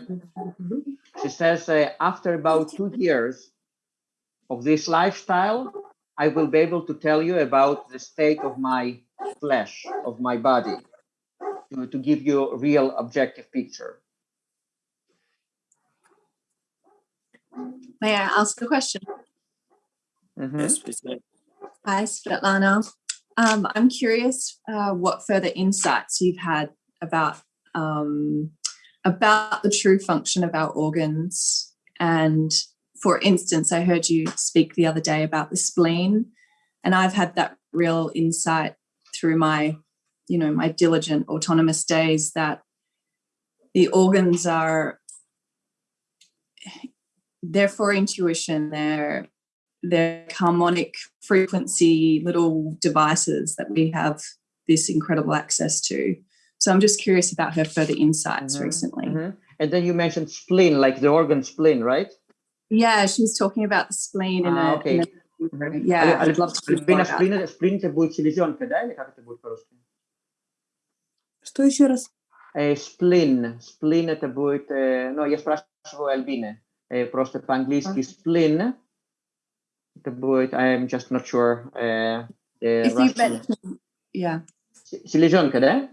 she says uh, after about two years of this lifestyle, I will be able to tell you about the state of my flesh, of my body, to, to give you a real objective picture. May I ask a question? Mhm. Yes, please. Hi, Svetlana. Um, I'm curious uh, what further insights you've had about um, about the true function of our organs. And for instance, I heard you speak the other day about the spleen, and I've had that real insight through my, you know, my diligent autonomous days that the organs are they're for intuition. They're they're harmonic frequency little devices that we have this incredible access to. So I'm just curious about her further insights Mhm, recently. mhm. And then you mentioned spleen, like the organ spleen, right? Yeah, she was talking about the spleen in Ah, a, okay. in a Мгм. yeah, Аль- I'd love to hear more Альбина, about сплин, это- сплин это будет селезенка, да, или как это будет по-русски? Что еще раз? Э, Сплин, сплин это будет, э, ну, я спрашиваю Альбины, э, просто по-английски сплин, это будет, I'm just not sure, э, the you Russian- yeah. Селезенка, да?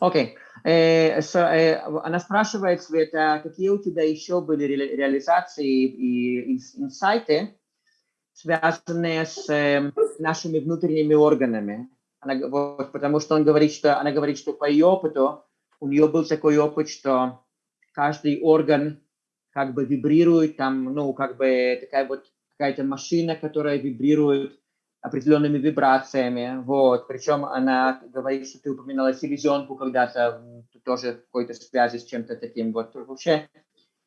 Окей. Э, с- э, Она спрашивает, Света, какие у тебя еще были ре- реализации и ин- инсайты, связанные с э, нашими внутренними органами? Она, вот, потому что он говорит, что она говорит, что по ее опыту у нее был такой опыт, что каждый орган как бы вибрирует, там, ну, как бы такая вот какая-то машина, которая вибрирует определенными вибрациями, вот, причем она говорит, что ты упоминала селезенку когда-то, тоже в какой-то связи с чем-то таким, вот, вообще,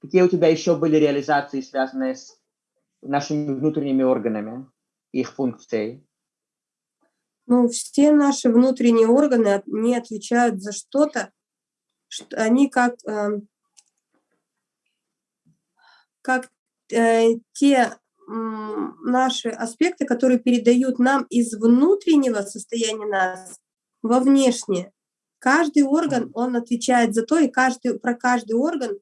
какие у тебя еще были реализации, связанные с нашими внутренними органами, их функцией? Ну, все наши внутренние органы, они отвечают за что-то, что они как, эм, как э, те наши аспекты, которые передают нам из внутреннего состояния нас во внешнее. Каждый орган, он отвечает за то, и каждый, про каждый орган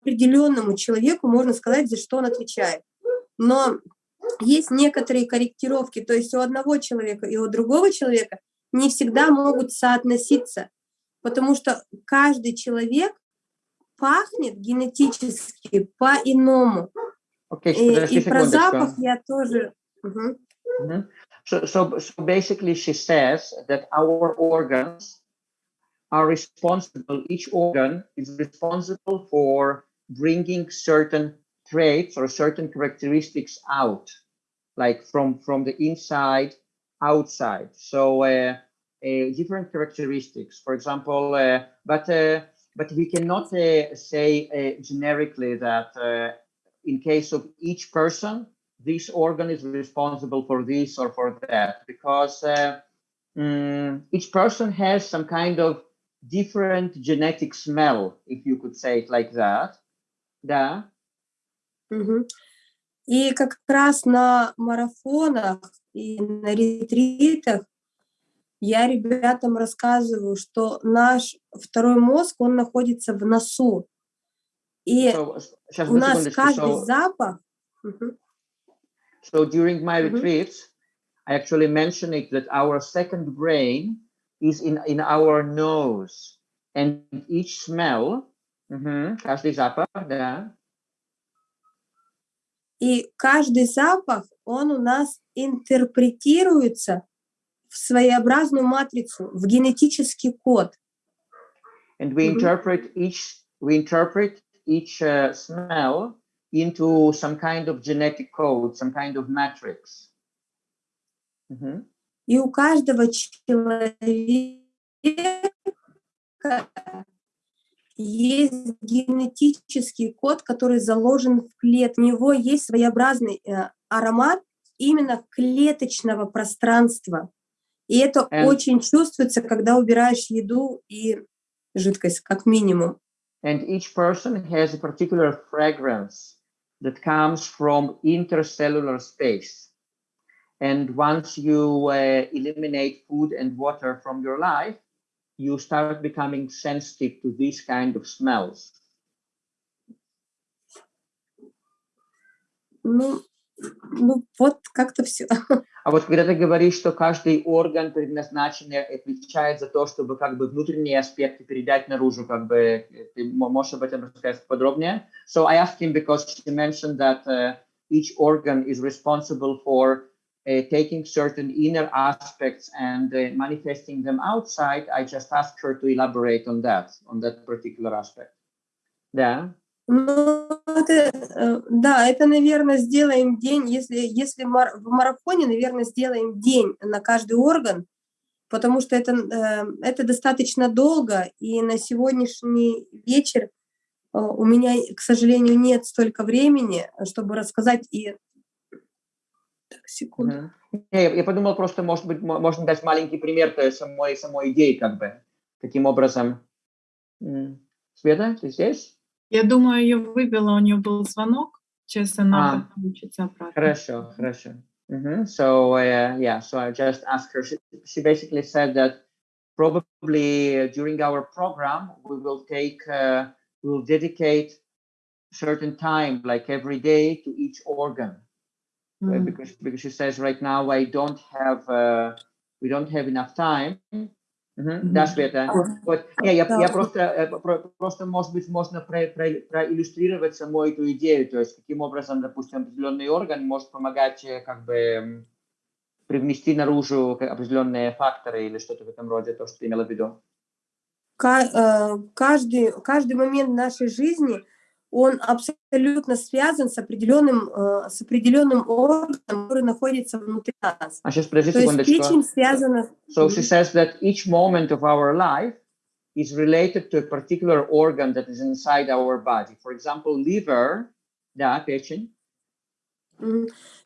определенному человеку можно сказать, за что он отвечает. Но есть некоторые корректировки, то есть у одного человека и у другого человека не всегда могут соотноситься, потому что каждый человек пахнет генетически по-иному. Окей, И, подожди и про секундочку. запах я тоже... Мгм. Mhm. So, so, so basically, she says that our organs are responsible, each organ is responsible for bringing certain traits or certain characteristics out, like from, from the inside, outside. So, uh, uh, different characteristics, for example, uh, but, uh, but we cannot uh, say uh, generically that uh, in case of each person, this organ is responsible for this or for that because uh, mm, each person has some kind of different genetic smell, if you could say it like that. Да. Мгм. И как раз на марафонах и на ретритах я ребятам рассказываю, что наш второй мозг, он находится в носу. И So, сейчас, у одну нас секундочку. каждый So, запах... Мгм. so during my Mhm. retreats, I actually mention it that our second brain is in, in our nose. And each smell, мгм, каждый запах, да, И каждый запах, он у нас интерпретируется в своеобразную матрицу, в генетический код. and we Mhm. interpret each we interpret each uh, smell into some kind of genetic code some kind of matrix Mhm. И у каждого человека есть генетический код, который заложен в клетке. У него есть своеобразный э, аромат именно клеточного пространства. И это And- очень чувствуется, когда убираешь еду и жидкость, как минимум. And each person has a particular fragrance that comes from intercellular space. And once you uh, eliminate food and water from your life, you start becoming sensitive to these kind of smells. Ну, ну вот как-то все. А вот когда ты говоришь, что каждый орган предназначен и отвечает за то, чтобы как бы внутренние аспекты передать наружу, как бы э, ты мо- можешь об этом рассказать подробнее? So I asked him because she mentioned that uh, each organ is responsible for uh, taking certain inner aspects and uh, manifesting them outside. I just asked her to elaborate on that, on that particular aspect. Да. Ну, это, э, да, это, наверное, сделаем день, если, если в марафоне, наверное, сделаем день на каждый орган, потому что это, э, это достаточно долго, и на сегодняшний вечер э, у меня, к сожалению, нет столько времени, чтобы рассказать и... Так, секунду. Я, я подумал просто, может быть, мо- можно дать маленький пример той самой, самой идеи, как бы, каким образом. Света, ты здесь? Я думаю, ее выбила, у нее был звонок. Сейчас она А. подключится обратно. Хорошо, хорошо. Мгм. So, uh, yeah, so I just asked her. She, she basically said that probably uh, during our program, we will take, uh, we will dedicate certain time, like every day, to each organ. uh, М. because because she says right now I don't have uh, we don't have enough time. Да, Света. Вот. Не, я, я просто, э, про- просто, может быть, можно про- про- проиллюстрировать саму эту идею, то есть каким образом, допустим, определенный орган может помогать э, как бы привнести наружу определенные факторы или что-то в этом роде, то, что ты имела в виду. Э, каждый, каждый момент нашей жизни, он абсолютно связан с определенным, э, с определенным органом, который находится внутри нас. А сейчас подожди То есть секундочку. печень связана... So she says that each moment of our life is related to a particular organ that is inside our body. For example, liver, да, печень.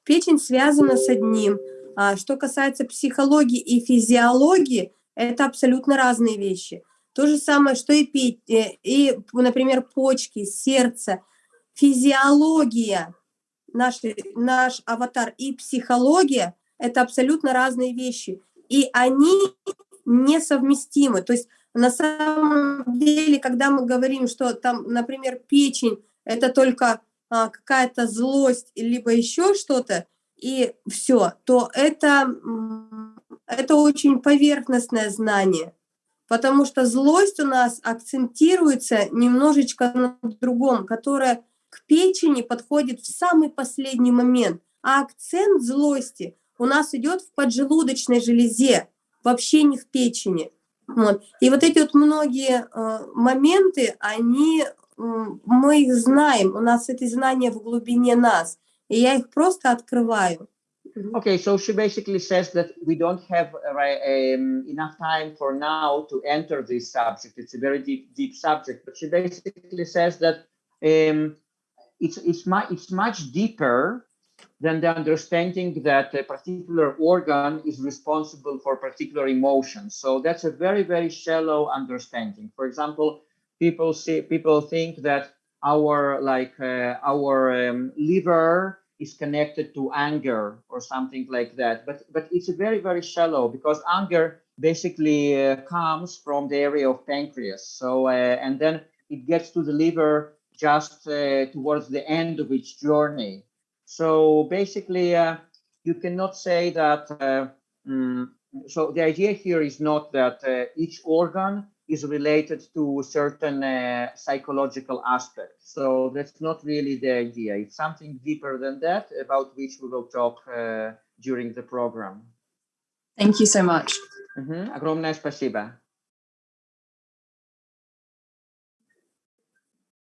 Печень связана с одним. А что касается психологии и физиологии, это абсолютно разные вещи. То же самое, что и, пе- э, и например, почки, сердце, физиология, наш, наш аватар и психология – это абсолютно разные вещи. И они несовместимы. То есть на самом деле, когда мы говорим, что там, например, печень – это только а, какая-то злость, либо еще что-то, и все, то это, это очень поверхностное знание. Потому что злость у нас акцентируется немножечко на другом, которая к печени подходит в самый последний момент. А акцент злости у нас идет в поджелудочной железе, вообще не в печени. Вот. И вот эти вот многие э, моменты, они, м, мы их знаем, у нас эти знания в глубине нас, и я их просто открываю. -hmm. Okay, so she basically says that we don't have uh, um, enough time for now to enter this subject. It's a very deep, deep subject, but she basically says that um, it's it's much it's much deeper than the understanding that a particular organ is responsible for particular emotions. So that's a very very shallow understanding. For example, people see people think that our like uh, our um, liver is connected to anger or something like that. But but it's very very shallow because anger basically uh, comes from the area of pancreas. So uh, and then it gets to the liver just uh, towards the end of its journey. So basically uh, you cannot say that uh, mm, so the idea here is not that uh, each organ is related to certain uh, psychological aspects. So that's not really the idea. It's something deeper than that, about which we will talk uh, during the program. Thank you so much. Мгм. Огромное спасибо.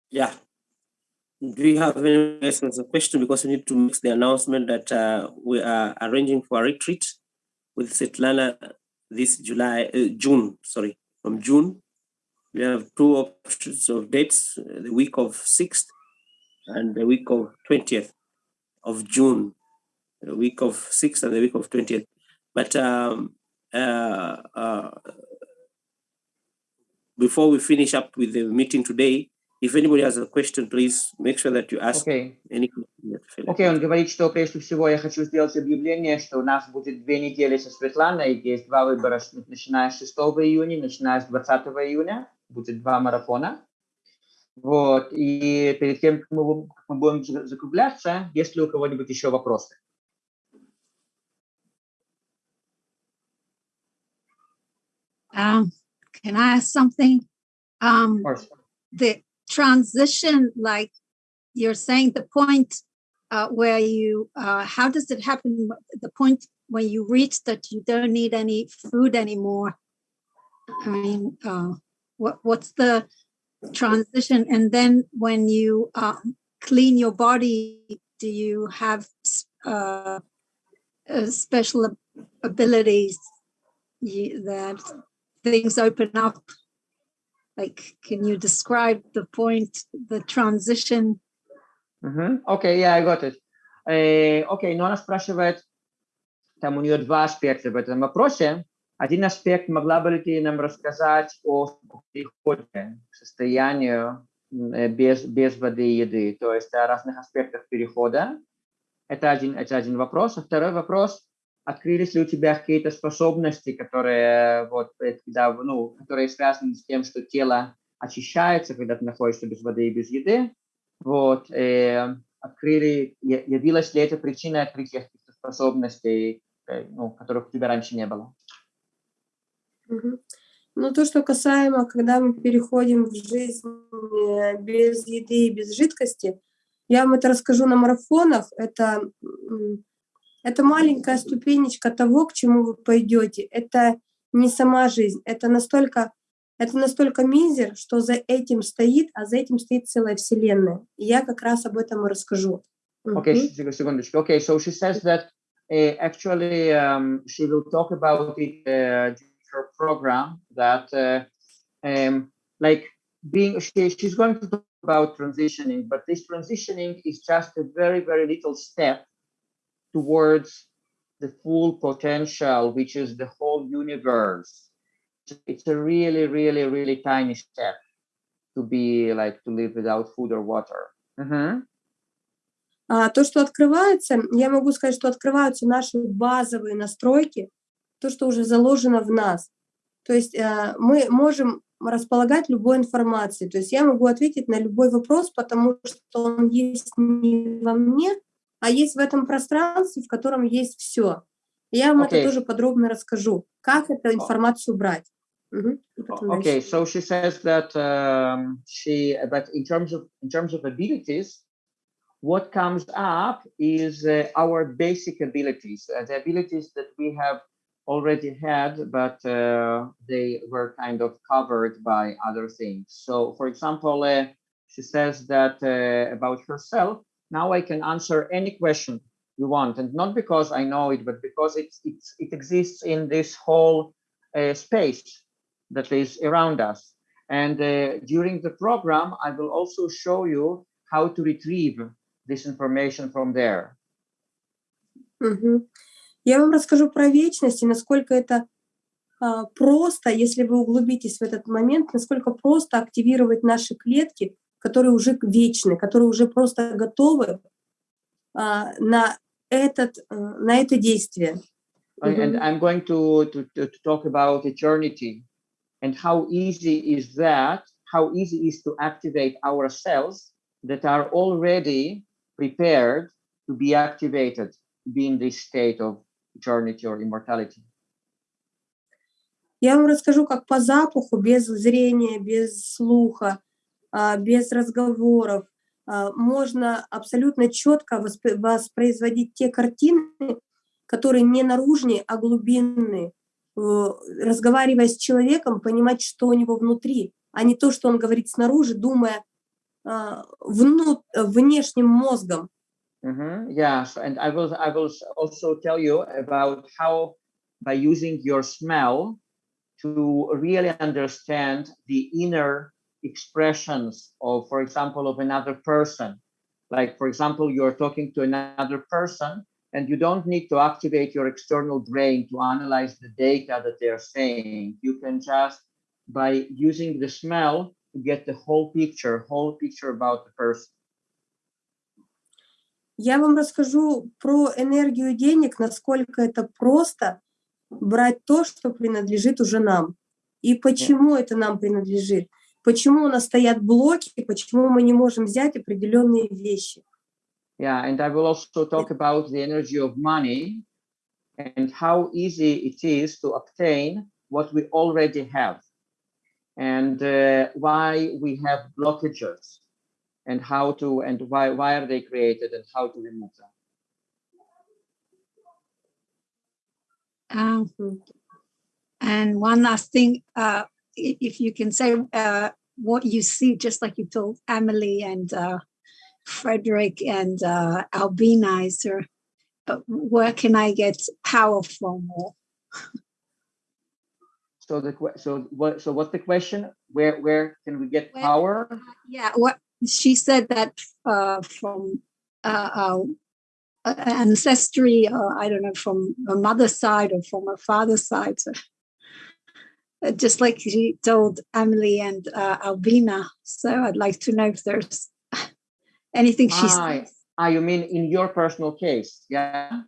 Yeah. Do you have any questions or question? Because we need to make the announcement that uh, we are arranging for a retreat with Svetlana this July, uh, June, sorry, from June we have two options of dates, the week of 6th and the week of 20th of June, the week of 6th and the week of 20th. But um, uh, uh, before we finish up with the meeting today, if anybody has a question, please make sure that you ask Окей. any question. Окей, он говорит, что прежде всего я хочу сделать объявление, что у нас будет две недели со Светланой, есть два выбора, начиная с 6 июня, начиная с 20 июня, будет два марафона. Вот, и перед тем, как мы, как мы будем за- закругляться, есть ли у кого-нибудь еще вопросы? Um, can I ask something? Um, Of course. the transition, like you're saying, the point uh, where you, uh, how does it happen? The point when you reach that you don't need any food anymore. I mean, uh, what what's the transition? And then when you um, clean your body, do you have uh, uh, special abilities that things open up? Like, can you describe the point, the transition? Мгм. Окей, я I got it. Э, Окей, но она спрашивает, там у нее два аспекта в этом вопросе. Один аспект, могла бы ты нам рассказать о переходе к состоянию э, без, без воды и еды, то есть о разных аспектах перехода. Это один, это один вопрос. А второй вопрос, открылись ли у тебя какие-то способности, которые, вот, э, когда, ну, которые связаны с тем, что тело очищается, когда ты находишься без воды и без еды, вот, э, открыли, явилась ли это причиной открытия каких-то способностей, э, ну, которых у тебя раньше не было? Мгм. Ну, то, что касаемо, когда мы переходим в жизнь без еды и без жидкости, я вам это расскажу на марафонах. Это, это маленькая ступенечка того, к чему вы пойдете. Это не сама жизнь. Это настолько, это настолько мизер, что за этим стоит, а за этим стоит целая вселенная. И я как раз об этом и расскажу. Okay, sh- секундочку. Okay, so she says that uh, actually um, she will talk about it uh, her program that uh, um, like being she, she's going to talk about transitioning, but this transitioning is just a very very little step towards the full potential, which is the whole universe. It's a really really really tiny step to be like to live without food or water. Mhm. А то, что открывается, я могу сказать, что открываются наши базовые настройки, то, что уже заложено в нас. То есть э, мы можем располагать любой информацией. То есть я могу ответить на любой вопрос, потому что он есть не во мне, а есть в этом пространстве, в котором есть все. Я вам Окей. это тоже подробно расскажу, как эту информацию брать. Потом дальше. Okay, so she says that um, she, but in terms of in terms of abilities, what comes up is uh, our basic abilities, uh, the abilities that we have already had, but uh, they were kind of covered by other things. So, for example, uh, she says that uh, about herself. Now I can answer any question you want, and not because I know it, but because it's it's it exists in this whole uh, space that is around us. And uh, during the program, I will also show you how to retrieve this information from there. Мгм. Я вам расскажу про вечность и насколько это а, просто, если вы углубитесь в этот момент, насколько просто активировать наши клетки, которые уже вечны, которые уже просто готовы а, на, этот, э, на это действие. And-. I'm going to, to, to talk about eternity and how easy is that, how easy is to activate our cells that are already prepared to be activated, be in this state of eternity or immortality. Я вам расскажу, как по запаху, без зрения, без слуха, а, без разговоров, а, можно абсолютно четко воспроизводить те картины, которые не наружные, а глубинные. Э, Разговаривая с человеком, понимать, что у него внутри, а не то, что он говорит снаружи, думая а, вну- внешним мозгом. Mhm, Yes, and I will I will also tell you about how by using your smell to really understand the inner expressions of, for example, of another person. Like, for example, you're talking to another person and you don't need to activate your external brain to analyze the data that they're saying. You can just, by using the smell, get the whole picture, whole picture about the person. Я вам расскажу про энергию денег, насколько это просто брать то, что принадлежит уже нам. И почему это нам принадлежит. Почему у нас стоят блоки, почему мы не можем взять определенные вещи. Yeah, and I will also talk about the energy of money and how easy it is to obtain what we already have and uh, why we have blockages and how to and why why are they created and how to remove them. Um, and one last thing, uh, if you can say uh, what you see, just like you told Emily and uh, Frederick and uh, Albina, is there, uh, where can I get power from? Or, [laughs] So the so what so what's the question? Where where can we get Where- power? yeah, what she said that uh, from uh, uh, uh, ancestry, uh, I don't know, from a mother's side or from a father's side. So, uh, just like she told Emily and uh, Albina. So I'd like to know if there's anything she Ah, said. Ah, you mean in your personal case, yeah?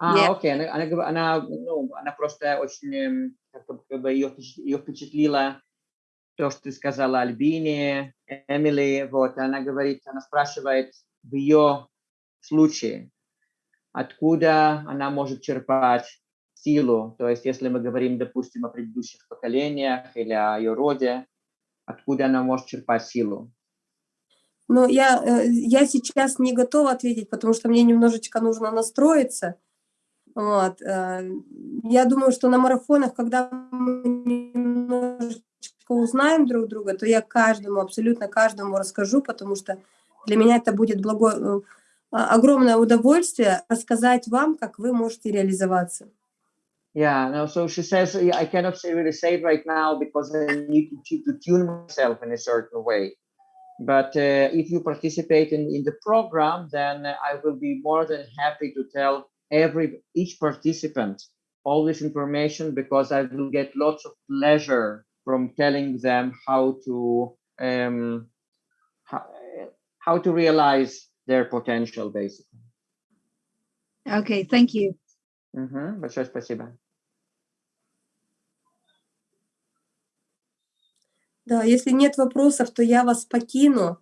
А, Yeah. окей, она, она, гов- она, ну, она просто очень, эм, как, бы- как бы ее, впечат- ее впечатлило то, что ты сказала Альбине, Эмили, вот, она говорит, она спрашивает в ее случае, откуда она может черпать силу, то есть если мы говорим, допустим, о предыдущих поколениях или о ее роде, откуда она может черпать силу. Но я, э, я сейчас не готова ответить, потому что мне немножечко нужно настроиться. Вот. э, Я думаю, что на марафонах, когда мы немножечко узнаем друг друга, то я каждому, абсолютно каждому расскажу, потому что для меня это будет благо... э, огромное удовольствие рассказать вам, как вы можете реализоваться. Yeah, no, so she says, yeah, I cannot say, really say it right now because I need to, tu- to tune myself in a certain way. But uh, if you participate in, in the program, then uh, I will be more than happy to tell every each participant all this information because I will get lots of pleasure from telling them how to um, how, how to realize their potential, basically. Okay, thank you. Мгм, Большое спасибо. Да, если нет вопросов, то я вас покину.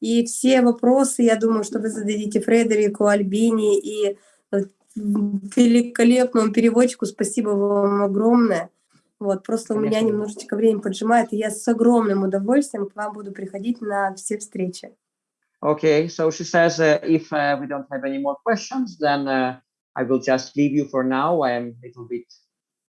И все вопросы, я думаю, что вы зададите Фредерику, Альбине и э, великолепному переводчику. Спасибо вам огромное. Вот, просто у меня Конечно. немножечко время поджимает, и я с огромным удовольствием к вам буду приходить на все встречи. Okay, so she says uh, if uh, we don't have any more questions, then uh, I will just leave you for now. I am a little bit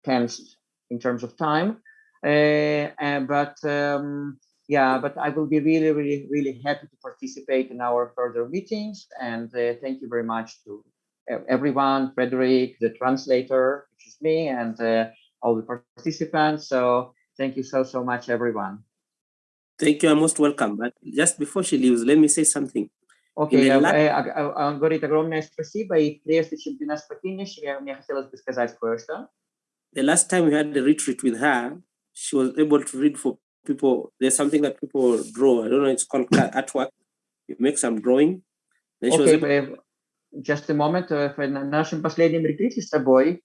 tense in terms of time, but um, yeah, but I will be really, really, really happy to participate in our further meetings. And uh, thank you very much to e- everyone, Frederick, the translator, which is me, and uh, all the participants. So thank you so, so much, everyone. Thank you, you're most welcome. But just before she leaves, let me say something. Окей, the э, la- э, а- а- он говорит огромное спасибо, и прежде чем ты нас покинешь, я, мне хотелось бы сказать кое-что. The last time we had the retreat with her, she was able to read for people. There's something that people draw. I don't know, it's called ca- artwork. You make some drawing. Then she was Окей, able э, just a moment, э, в- на нашем последнем ретрите с тобой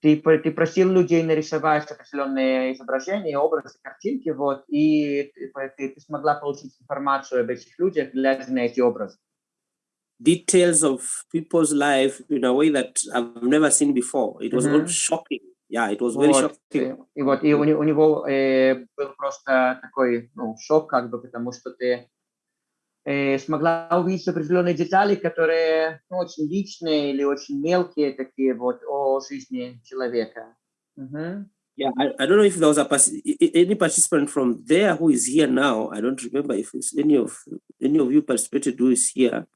ты, про- ты просил людей нарисовать определенные изображения, образы, картинки, вот, и ты, по- ты- ты смогла получить информацию об этих людях, глядя на эти образы. details of people's life in a way that I've never seen before. It was all Mhm. shocking. Yeah, it was very Вот, shocking. и вот, и у, у него э, был просто такой, ну, шок, как бы, потому что ты э, смогла увидеть определенные детали, которые ну, очень личные или очень мелкие такие вот о жизни человека. Мгм. Yeah, I, I don't know if there was a any participant from there who is here now. I don't remember if any of any of you participated who is here.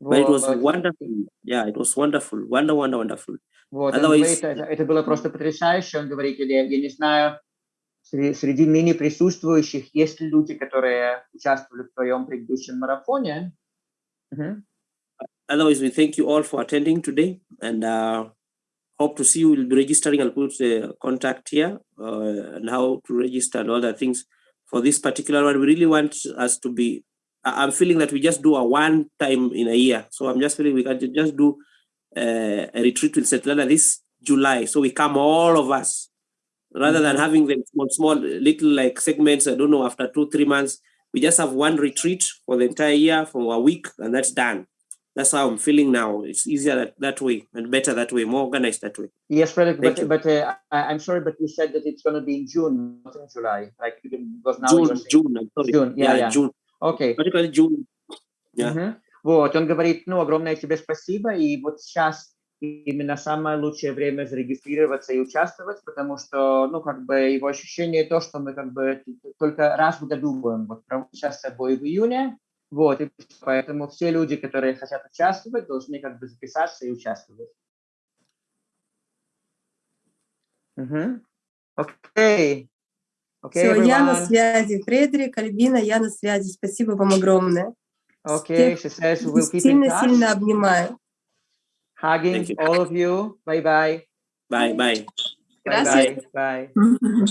But it was Вот. wonderful. Yeah, it was wonderful. Wonder, wonder, wonderful. Вот, он Otherwise- говорит, это, это было просто потрясающе. Он говорит, или, я не знаю, среди, среди ныне присутствующих есть ли люди, которые участвовали в твоем предыдущем марафоне? Мгм. Otherwise, we thank you all for attending today and uh, hope to see you. We'll be registering. I'll put the contact here uh, and how to register and all the things for this particular one. We really want us to be. I'm feeling that we just do a one time in a year. So I'm just feeling we can just do uh, a retreat with Svetlana this July. So we come all of us rather than having them small, small little like segments. I don't know after two, three months. We just have one retreat for the entire year for a week and that's done. That's how I'm feeling now. It's easier that, that way and better that way, more organized that way. Yes, Frederick, Thank but, you. but uh, I, I'm sorry, but you said that it's going to be in June, not in July. Like, because now June, June, I'm sorry. June, yeah, yeah. June. Окей. Particularly June. Yeah. Мгм. Вот, он говорит, ну, огромное тебе спасибо, и вот сейчас именно самое лучшее время зарегистрироваться и участвовать, потому что, ну, как бы его ощущение то, что мы как бы только раз в году будем вот сейчас с собой в июне, вот, и поэтому все люди, которые хотят участвовать, должны как бы записаться и участвовать. Мгм. Окей. Окей, Все, я на everyone. связи. Фредерик, Альбина, я на связи. Спасибо вам огромное. Okay, Всех she says we'll keep in touch. Сильно-сильно обнимаю. Hugging all of you. Bye bye. Bye, bye. Bye Gracias. bye. Bye.